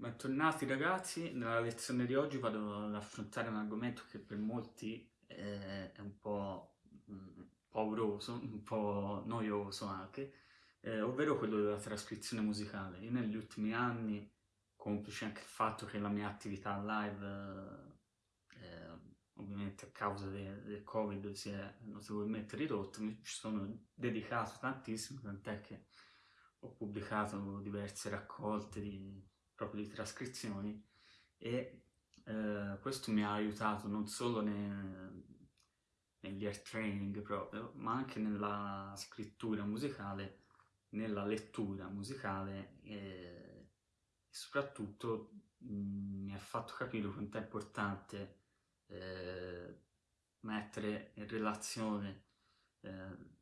Bentornati ragazzi, nella lezione di oggi vado ad affrontare un argomento che per molti è un po' mm, pauroso, un po' noioso anche, eh, ovvero quello della trascrizione musicale. Io negli ultimi anni, complice anche il fatto che la mia attività live, eh, ovviamente a causa de del covid, si è notevolmente ridotta, mi ci sono dedicato tantissimo, tant'è che ho pubblicato diverse raccolte di proprio di trascrizioni e eh, questo mi ha aiutato non solo ne, negli air training proprio, ma anche nella scrittura musicale, nella lettura musicale e, soprattutto mh, mm, mi ha fatto capire quanto è importante eh, mettere in relazione eh,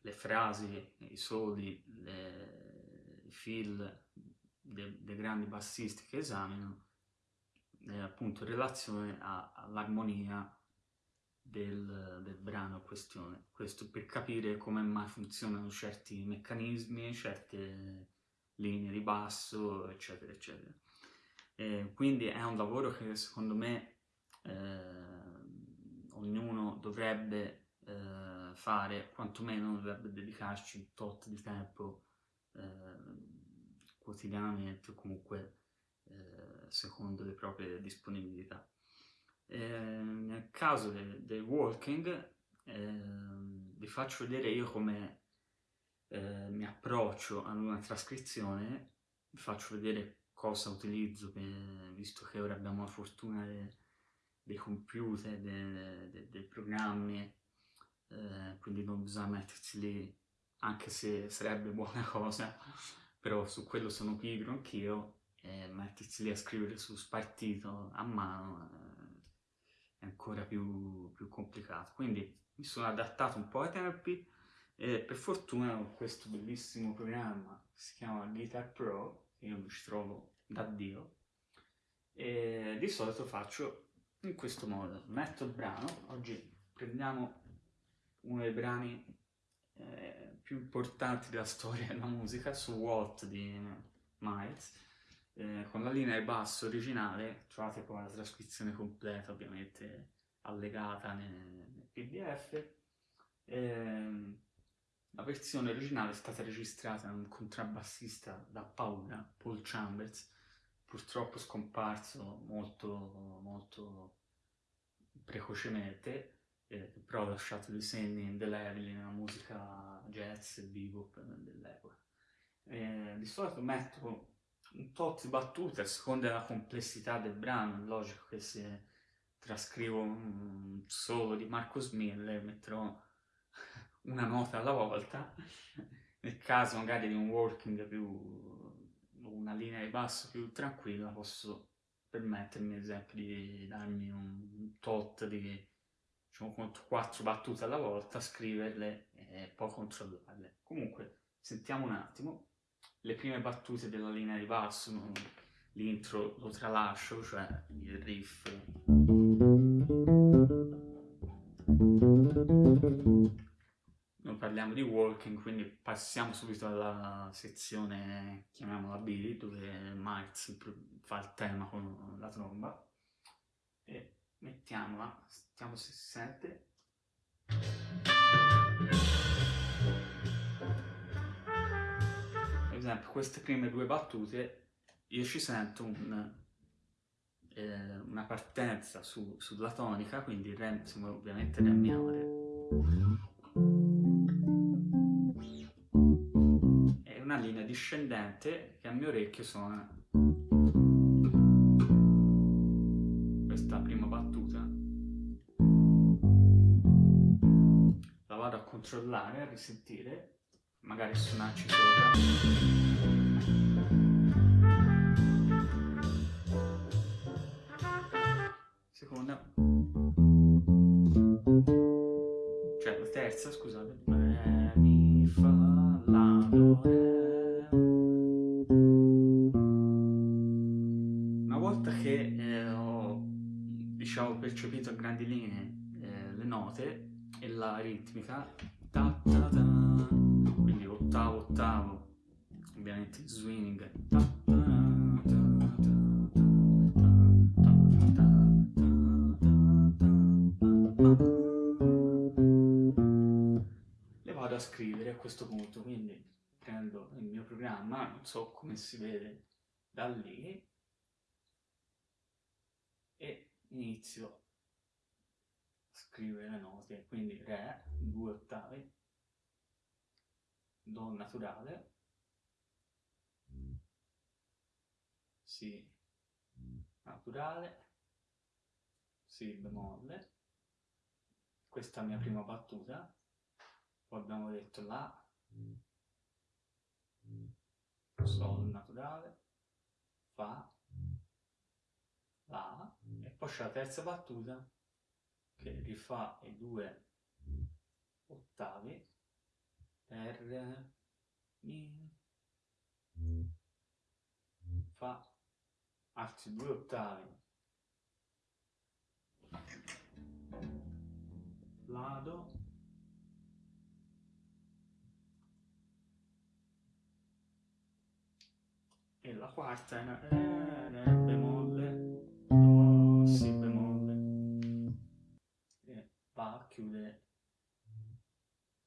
le frasi, i soli, le, i fil dei, dei grandi bassisti che esamino è appunto in relazione all'armonia del, del, brano in questione. Questo per capire come mai funzionano certi meccanismi, certe linee di basso, eccetera, eccetera. E quindi è un lavoro che secondo me eh, ognuno dovrebbe eh, fare, quantomeno dovrebbe dedicarci un tot di tempo eh, quotidianamente o comunque eh, secondo le proprie disponibilità. Eh, nel caso del, del walking eh, vi faccio vedere io come eh, mi approccio ad una trascrizione, vi faccio vedere cosa utilizzo, per, visto che ora abbiamo la fortuna de, dei computer, dei, dei, dei programmi, eh, quindi non bisogna mettersi lì, anche se sarebbe buona cosa, però su quello sono pigro anch'io, e mettersi lì a scrivere su spartito a mano eh, è ancora più, più, complicato. Quindi mi sono adattato un po' ai tempi e per fortuna ho questo bellissimo programma che si chiama Guitar Pro, che io mi ci trovo da Dio, e di solito faccio in questo modo. Metto il brano, oggi prendiamo uno dei brani eh, più importanti della storia della musica, su Walt di Miles, eh, con la linea di basso originale, trovate poi la trascrizione completa ovviamente allegata nel, nel pdf, eh, la versione originale è stata registrata da un contrabbassista da paura, Paul Chambers, purtroppo scomparso molto, molto precocemente, eh, però ha lasciato dei segni indelebili nella musica jazz e bebop dell'epoca. Di solito metto un tot di battute a seconda della complessità del brano, è logico che se trascrivo un solo di Marcos Miller metterò una nota alla volta, nel caso magari di un working più, una linea di basso più tranquilla posso permettermi ad esempio di darmi un tot di diciamo, quattro battute alla volta, scriverle e poi controllarle. Comunque, sentiamo un attimo le prime battute della linea di basso, l'intro lo tralascio, cioè il riff. Non parliamo di walking, quindi passiamo subito alla sezione, chiamiamola B, dove Miles fa il tema con la tromba. E mettiamola, si sente. Per esempio queste prime due battute io ci sento un, eh, una partenza su, sulla tonica, quindi re, ovviamente Re minore. Una linea discendente che a mio orecchio suona controllare, risentire, magari suonarci sopra. Seconda. Cioè la terza, scusate. Re, mi, fa, la, do, re. Una volta che eh, ho, diciamo, percepito a grandi linee eh, le note, e la ritmica ta, ta, ta. quindi ottavo ottavo. Ovviamente swing. Le vado a scrivere a questo punto quindi prendo il mio programma non so come si vede da lì e inizio a scrivere le note, quindi Re, due ottavi, Do naturale, Si naturale, Si bemolle, questa è la mia prima battuta, poi abbiamo detto La, Sol naturale, Fa, La, e poi c'è la terza battuta che rifà i due ottavi per Mi, Fa, altri due ottavi. Lado, e la quarta è una va a chiudere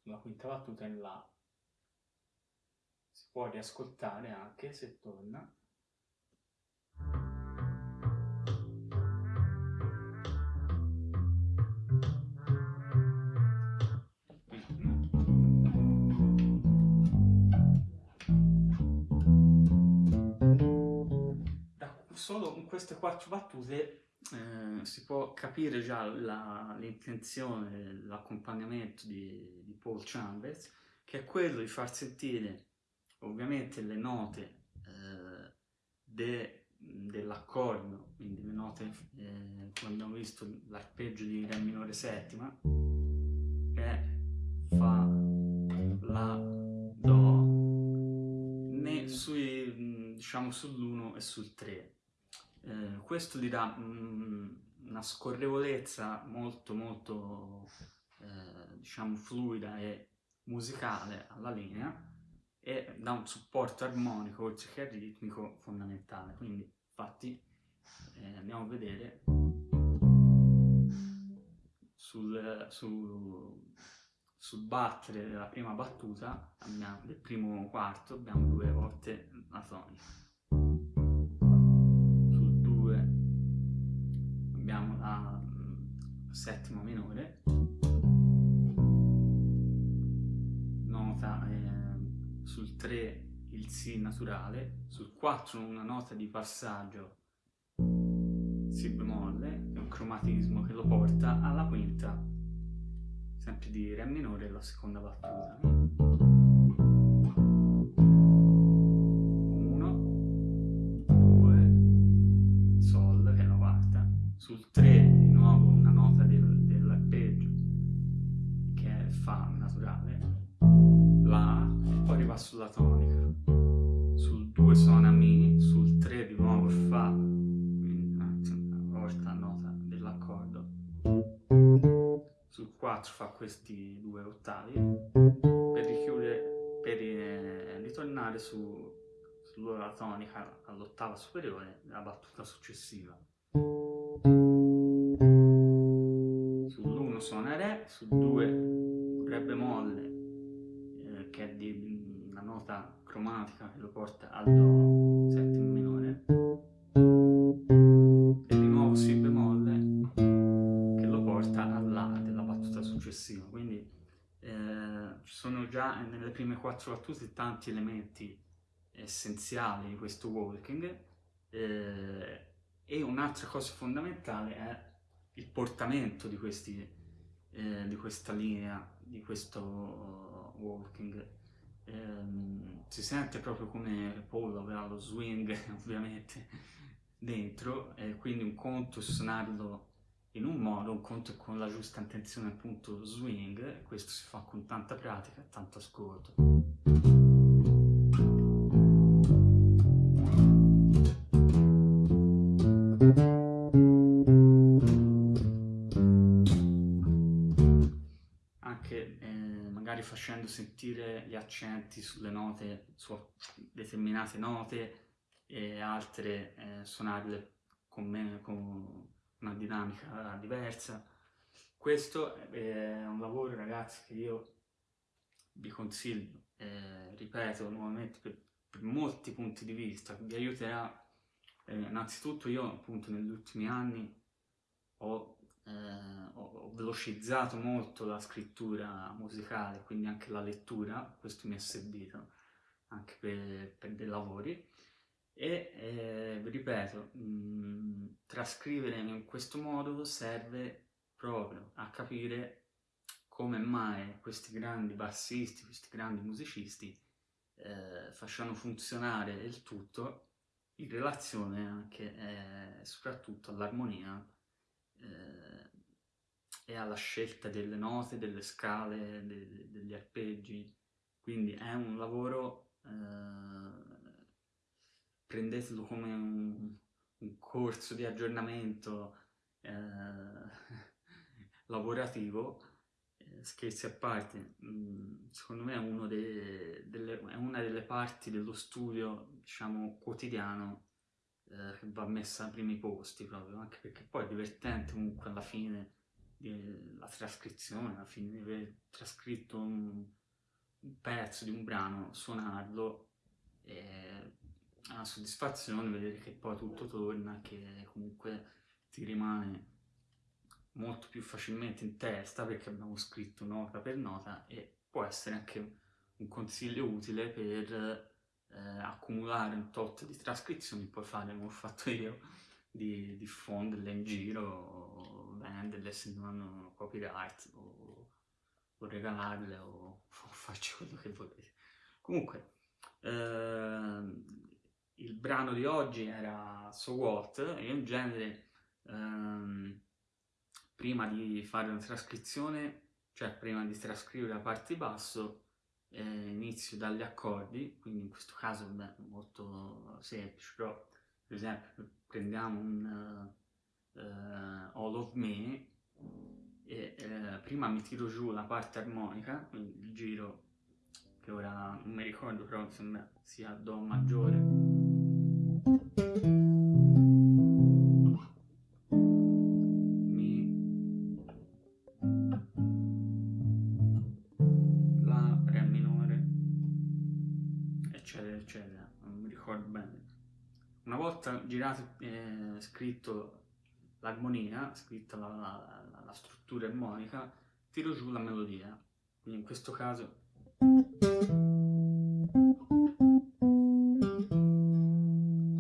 la quinta battuta in La. Si può riascoltare anche se torna. solo con queste quattro battute eh, si può capire già l'intenzione, l'accompagnamento di, di, Paul Chambers, che è quello di far sentire ovviamente le note eh, de, dell'accordo, quindi le note, eh, come abbiamo visto, l'arpeggio di Re minore settima, che Fa, La, Do, né sui, diciamo sull'1 e sul 3 eh, questo gli dà mh, una scorrevolezza molto molto eh, diciamo fluida e musicale alla linea e dà un supporto armonico oltre che ritmico fondamentale. Quindi infatti eh, andiamo a vedere sul, sul, sul battere della prima battuta abbiamo, del primo quarto abbiamo due volte la tonica settima minore, nota eh, sul 3 il Si naturale, sul 4 una nota di passaggio Si bemolle, è un cromatismo che lo porta alla quinta, sempre di Re minore, la seconda battuta. 4 fa questi due ottavi per richiudere, per eh, ritornare su, sulla tonica all'ottava superiore della battuta successiva. Sull'1 suona Re, sul 2 Re bemolle, eh, che è di una nota cromatica che lo porta al Do settimo minore, prime quattro battute tanti elementi essenziali di questo walking. Eh, e un'altra cosa fondamentale è il portamento di, questi, eh, di questa linea, di questo walking. Eh, si sente proprio come Paul aveva lo swing ovviamente dentro quindi un conto suonarlo in un modo, un conto con la giusta intenzione appunto swing questo si fa con tanta pratica e tanto ascolto. facendo sentire gli accenti sulle note, su determinate note e altre eh, suonarle con, me, con una dinamica diversa. Questo è un lavoro ragazzi che io vi consiglio eh, ripeto nuovamente, per, per, molti punti di vista, vi aiuterà. Eh, innanzitutto io appunto negli ultimi anni ho, eh, ho, velocizzato molto la scrittura musicale, quindi anche la lettura, questo mi è servito anche per, per dei lavori e eh, ripeto, mh, mm, trascrivere in questo modo serve proprio a capire come mai questi grandi bassisti, questi grandi musicisti eh, facciano funzionare il tutto in relazione anche eh, soprattutto all'armonia eh, e alla scelta delle note, delle scale, de, degli arpeggi. Quindi è un lavoro, eh, prendetelo come un, un, corso di aggiornamento eh, lavorativo scherzi a parte, mm, secondo me è, dei, delle, è, una delle parti dello studio, diciamo, quotidiano eh, che va messa ai primi posti proprio, anche perché poi è divertente comunque alla fine la trascrizione, alla fine di aver trascritto un, un pezzo di un brano, suonarlo, è una soddisfazione vedere che poi tutto torna, che comunque ti rimane molto più facilmente in testa perché abbiamo scritto nota per nota e può essere anche un consiglio utile per eh, accumulare un tot di trascrizioni, poi fare come ho fatto io, di diffonderle in giro, o venderle se non hanno copyright, o, o regalarle, o, o farci quello che volete. Comunque, eh, il brano di oggi era So What, e in genere... Ehm, prima di fare una trascrizione, cioè prima di trascrivere la parte basso, eh, inizio dagli accordi, quindi in questo caso è molto semplice, però per esempio prendiamo un uh, uh, All of Me e uh, prima mi tiro giù la parte armonica, quindi giro che ora non mi ricordo però insomma sia Do maggiore. Volta girato eh, scritto l'armonia, scritta la, la, la, struttura armonica, tiro giù la melodia. Quindi in questo caso...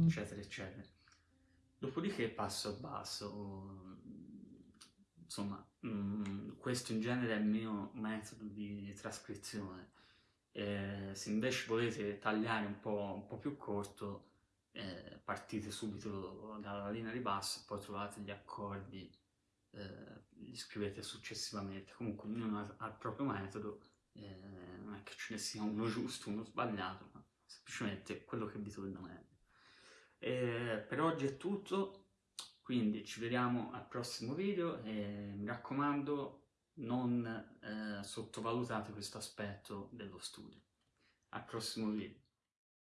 eccetera eccetera. Dopodiché passo al basso, insomma, mm, questo in genere è il mio metodo di trascrizione. E se invece volete tagliare un po', un po più corto, eh, partite subito dalla linea di basso e poi trovate gli accordi, eh, li scrivete successivamente. Comunque ognuno ha il proprio metodo, eh, non è che ce ne sia uno giusto, uno sbagliato, ma semplicemente quello che vi torna meglio. per oggi è tutto, quindi ci vediamo al prossimo video e mi raccomando non eh, sottovalutate questo aspetto dello studio. Al prossimo video.